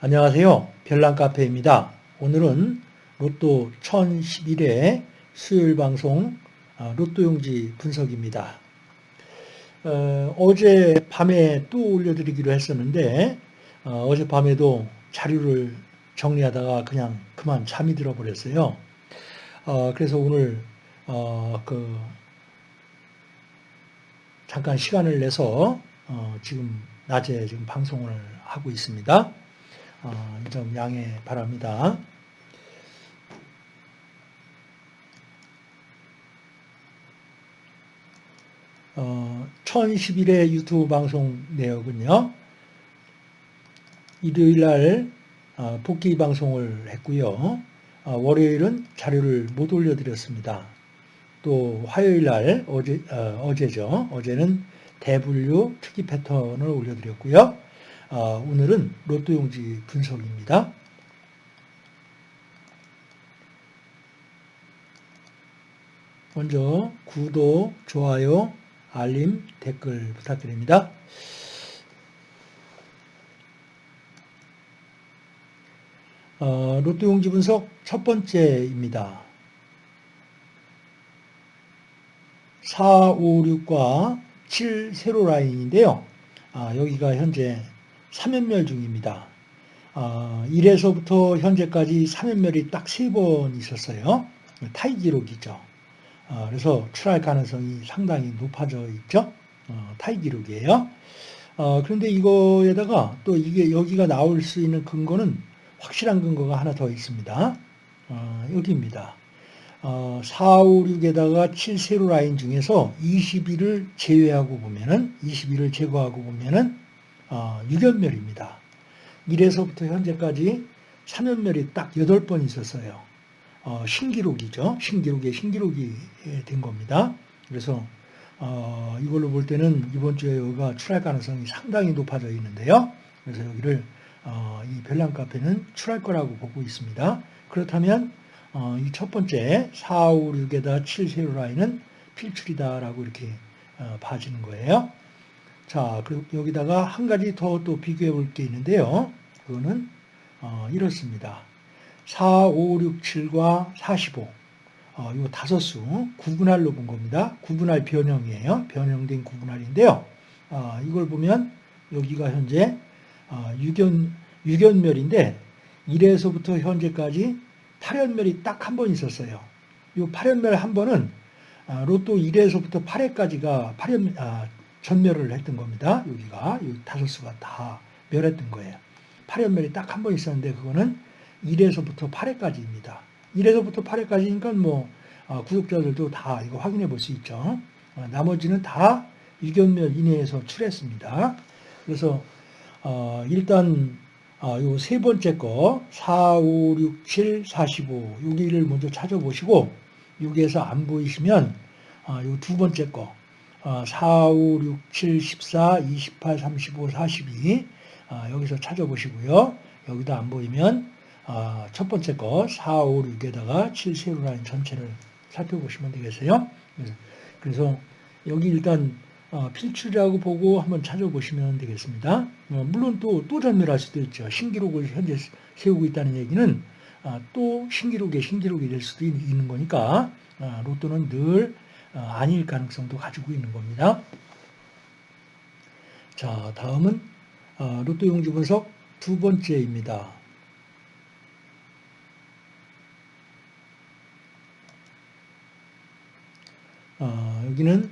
안녕하세요. 별난카페입니다. 오늘은 로또 1011회 수요일 방송 아, 로또용지 분석입니다. 어, 제 밤에 또 올려드리기로 했었는데 어, 제 밤에도 자료를 정리하다가 그냥 그만 잠이 들어버렸어요. 어, 그래서 오늘 어, 그 잠깐 시간을 내서 어, 지금 낮에 지금 방송을 하고 있습니다. 어, 좀 양해 바랍니다. 어, 1011회 유튜브 방송 내역은요. 일요일 날 어, 복귀 방송을 했고요. 어, 월요일은 자료를 못 올려드렸습니다. 또 화요일 날 어제, 어, 어제죠. 어제는 대분류 특이 패턴을 올려드렸고요. 어, 오늘은 로또 용지 분석입니다. 먼저 구독, 좋아요, 알림, 댓글 부탁드립니다. 어, 로또 용지 분석 첫 번째입니다. 4, 5, 6과 7 세로 라인인데요. 아, 여기가 현재 3연멸 중입니다. 어, 1에서부터 현재까지 3연멸이 딱세번 있었어요. 타이 기록이죠. 어, 그래서 출할 가능성이 상당히 높아져 있죠. 어, 타이 기록이에요. 어, 그런데 이거에다가 또 이게 여기가 나올 수 있는 근거는 확실한 근거가 하나 더 있습니다. 어, 여기입니다. 어, 4, 5, 6에다가 7 세로 라인 중에서 21을 제외하고 보면은 21을 제거하고 보면은 어, 6연멸입니다. 1에서부터 현재까지 3연멸이 딱 8번 있었어요. 어, 신기록이죠. 신기록에 신기록이 된 겁니다. 그래서 어, 이걸로 볼 때는 이번 주에 여기가 출할 가능성이 상당히 높아져 있는데요. 그래서 여기를 어, 이 별난 카페는 출할 거라고 보고 있습니다. 그렇다면 어, 이 첫 번째 4, 5, 6에다 7 세로 라인은 필출이다라고 이렇게 어, 봐지는 거예요. 자, 그리고 여기다가 한 가지 더 또 비교해 볼 게 있는데요. 그거는 어, 이렇습니다. 4, 5, 6, 7과 45. 어, 요 다섯 수 구분할로 본 겁니다. 구분할 변형이에요. 변형된 구분할인데요. 어, 이걸 보면 여기가 현재 어, 6연, 6연멸인데 1에서부터 현재까지 8연멸이 딱 한 번 있었어요. 이 8연멸 한 번은 아, 로또 1에서부터 8회까지가 8연, 아, 전멸을 했던 겁니다. 여기가 이 다섯 수가 다 멸했던 거예요. 8연멸이 딱 한 번 있었는데 그거는 1에서부터 8회까지입니다. 1에서부터 8회까지니까 뭐 어, 구독자들도 다 이거 확인해 볼 수 있죠. 어, 나머지는 다 6연멸 이내에서 출했습니다. 그래서 어, 일단 요세 번째 거 4, 5, 6, 7, 45 여기를 먼저 찾아보시고 여기에서 안 보이시면 요두 번째 거 4, 5, 6, 7, 14, 28, 35, 42 여기서 찾아보시고요. 여기도 안 보이면 아, 첫 번째 거 4, 5, 6에다가 7 세로 라인 전체를 살펴보시면 되겠어요. 그래서 여기 일단 어, 필출이라고 보고 한번 찾아보시면 되겠습니다. 어, 물론 또, 또 전멸할 수도 있죠. 신기록을 현재 세우고 있다는 얘기는 아, 또 신기록에 신기록이 될 수도 있는 거니까 아, 로또는 늘 어, 아닐 가능성도 가지고 있는 겁니다. 자, 다음은 어, 로또 용지 분석 두 번째입니다. 어, 여기는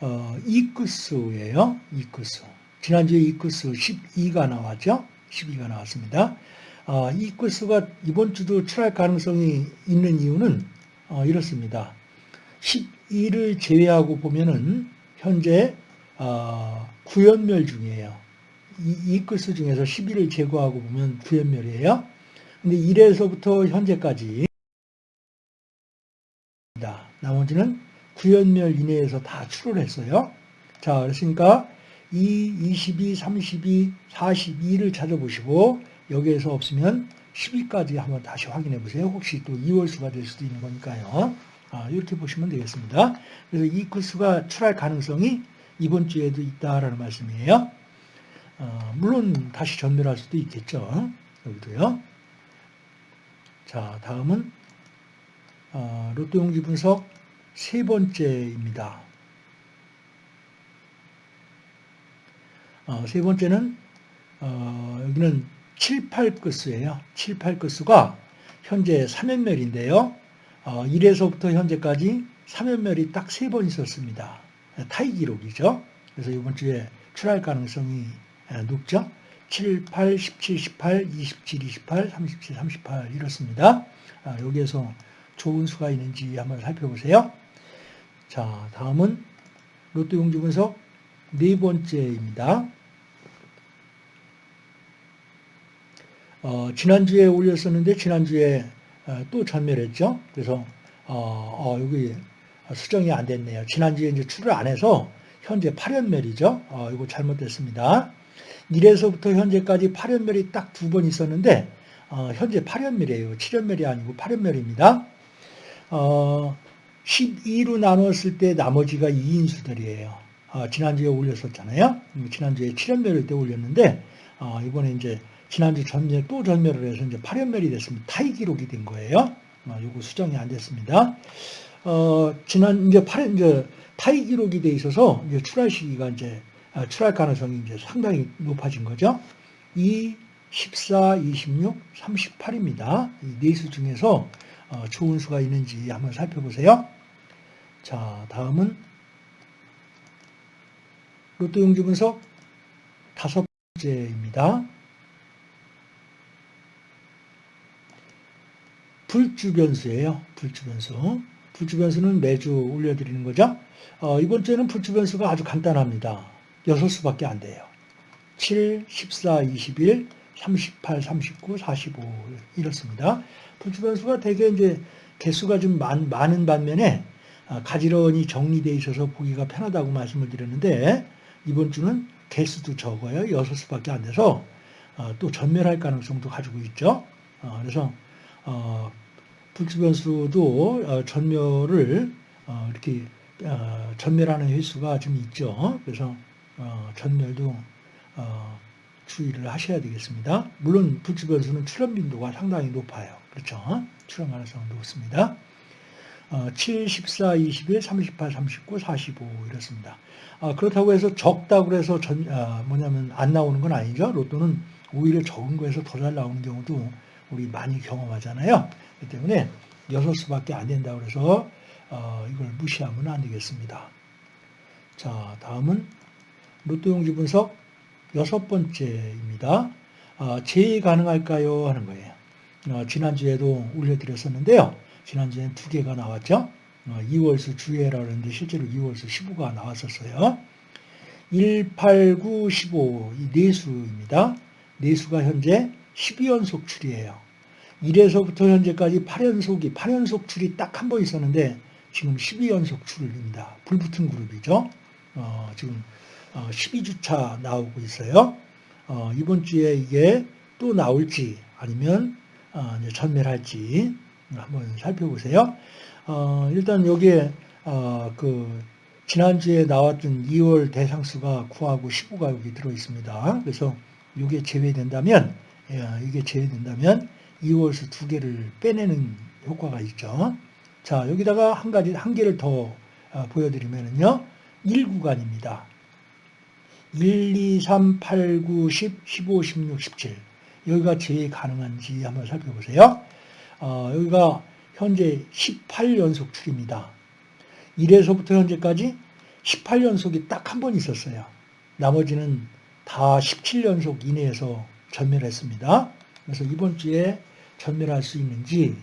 어, 이크스예요. 이크스. 지난주에 이크스 12가 나왔죠. 12가 나왔습니다. 어, 이크스가 이번 주도 출할 가능성이 있는 이유는 어, 이렇습니다. 12를 제외하고 보면은 현재 어, 구연멸 중이에요. 이, 이크스 중에서 12를 제거하고 보면 구연멸이에요. 근데 1에서부터 현재까지 나머지는 구연멸 이내에서 다 출을 했어요. 자, 그렇으니까 2, 22, 32, 42를 찾아보시고 여기에서 없으면 10위까지 한번 다시 확인해 보세요. 혹시 또 2월수가 될 수도 있는 거니까요. 아, 이렇게 보시면 되겠습니다. 그래서 이 코스가 출할 가능성이 이번 주에도 있다라는 말씀이에요. 어, 물론 다시 전멸할 수도 있겠죠. 여기도요. 자, 다음은 어, 로또 용지 분석 세 번째입니다. 어, 세 번째는 어, 여기는 7, 8끝수예요. 7, 8끝수가 현재 3연멸인데요. 어, 1에서부터 현재까지 3연멸이 딱 세 번 있었습니다. 타이 기록이죠. 그래서 이번 주에 출할 가능성이 높죠. 7, 8, 17, 18, 27, 28, 37, 38 이렇습니다. 아, 여기에서 좋은 수가 있는지 한번 살펴보세요. 자, 다음은 로또 용지 분석 네 번째입니다. 어, 지난주에 올렸었는데 지난주에 어, 또 전멸 했죠. 그래서 어, 어, 여기 수정이 안 됐네요. 지난주에 이제 출을 안 해서 현재 8연멸이죠. 어, 이거 잘못됐습니다. 1에서부터 현재까지 8연멸이 딱 두 번 있었는데 어, 현재 8연멸이에요. 7연멸이 아니고 8연멸입니다. 어, 12로 나눴을 때 나머지가 2인수들이에요. 어, 지난주에 올렸었잖아요. 지난주에 7연멸일 때 올렸는데 어, 이번에 이제 지난주 전멸 또 전멸을 해서 이제 8연멸이 됐습니다. 타이 기록이 된 거예요. 어, 요거 수정이 안 됐습니다. 어, 지난 이제 8 이제 타이 기록이 돼 있어서 이제 출할 시기가 이제 아, 출할 가능성이 이제 상당히 높아진 거죠. 2, 14, 26, 38입니다. 이네수 중에서 어, 좋은 수가 있는지 한번 살펴보세요. 자, 다음은 로또 용지 분석 다섯 번째입니다. 불주변수예요. 불주변수. 불주변수는 매주 올려드리는 거죠. 어, 이번 주에는 불주변수가 아주 간단합니다. 6수밖에 안 돼요. 7, 14, 21, 38, 39, 45 이렇습니다. 불주변수가 대개 이제 개수가 좀 많, 많은 반면에 아, 가지런히 정리되어 있어서 보기가 편하다고 말씀을 드렸는데 이번 주는 개수도 적어요. 6수밖에 안 돼서 어, 또 전멸할 가능성도 가지고 있죠. 어, 그래서 어, 불주변수도 어, 전멸을 어, 이렇게 어, 전멸하는 횟수가 좀 있죠. 그래서 전멸도 주의를 하셔야 되겠습니다. 물론 불주변수는 출현 빈도가 상당히 높아요. 그렇죠? 출현 가능성은 높습니다. 7, 14, 21, 38, 39, 45 이렇습니다. 그렇다고 해서 적다고 해서 전, 뭐냐면 안 나오는 건 아니죠. 로또는 오히려 적은 거에서 더 잘 나오는 경우도 우리 많이 경험하잖아요. 그렇기 때문에 여섯 수밖에 안 된다고 해서 어, 이걸 무시하면 안 되겠습니다. 자, 다음은 로또 용지 분석 여섯 번째입니다. 어, 제의 가능할까요? 하는 거예요. 어, 지난주에도 올려드렸었는데요. 지난주에는 두 개가 나왔죠. 2월수 주회라고 했는데 실제로 2월수 15가 나왔었어요. 1, 8, 9, 15 이 네수입니다. 네수가 현재 12연속 출이에요. 1에서부터 현재까지 8연속이 8연속 출이 딱한 번 있었는데 지금 12연속 출입니다. 불붙은 그룹이죠. 어, 지금 어, 12주차 나오고 있어요. 어, 이번 주에 이게 또 나올지 아니면 어, 전멸할지 한번 살펴보세요. 어, 일단 여기에 어, 그 지난주에 나왔던 2월 대상수가 9하고 15가 여기 들어 있습니다. 그래서 이게 제외된다면 예, 이게 제외된다면 2월수 두 개를 빼내는 효과가 있죠. 자, 여기다가 한 가지, 한 개를 더 어, 보여드리면요. 1구간입니다. 1, 2, 3, 8, 9, 10, 15, 16, 17. 여기가 제일 가능한지 한번 살펴보세요. 어, 여기가 현재 18연속 출입니다. 1에서부터 현재까지 18연속이 딱 한 번 있었어요. 나머지는 다 17연속 이내에서 전멸했습니다. 그래서 이번 주에 전멸할 수 있는지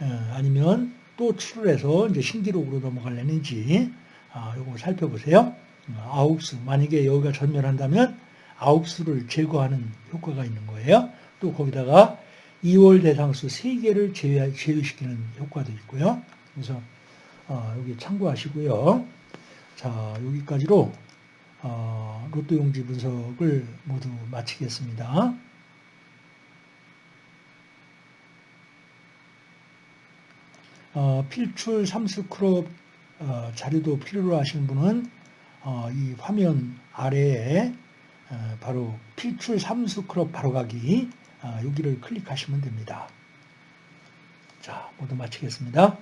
어, 아니면 또 출을 해서 이제 신기록으로 넘어갈려는지 아, 요거 살펴보세요. 어, 아홉 수 만약에 여기가 전멸한다면 아홉 수를 제거하는 효과가 있는 거예요. 또 거기다가 2월 대상수 3개를 제외, 제외시키는 효과도 있고요. 그래서 어, 여기 참고하시고요. 자 여기까지로 어, 로또 용지 분석을 모두 마치겠습니다. 어, 필출 삼수 크롭 어, 자료도 필요로 하시는 분은 어, 이 화면 아래에 어, 바로 필출 삼수 크롭 바로가기 아, 여기를 클릭하시면 됩니다. 자, 모두 마치겠습니다.